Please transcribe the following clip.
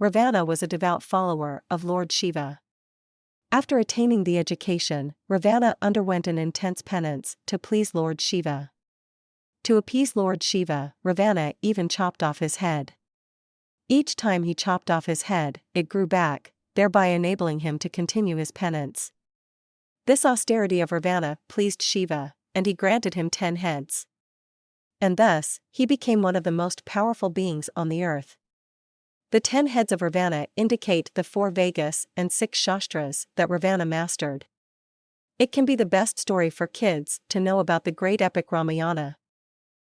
Ravana was a devout follower of Lord Shiva. After attaining the education, Ravana underwent an intense penance to please Lord Shiva. To appease Lord Shiva, Ravana even chopped off his head. Each time he chopped off his head, it grew back, thereby enabling him to continue his penance. This austerity of Ravana pleased Shiva, and he granted him ten heads. And thus, he became one of the most powerful beings on the earth. The ten heads of Ravana indicate the four Vedas and six Shastras that Ravana mastered. It can be the best story for kids to know about the great epic Ramayana,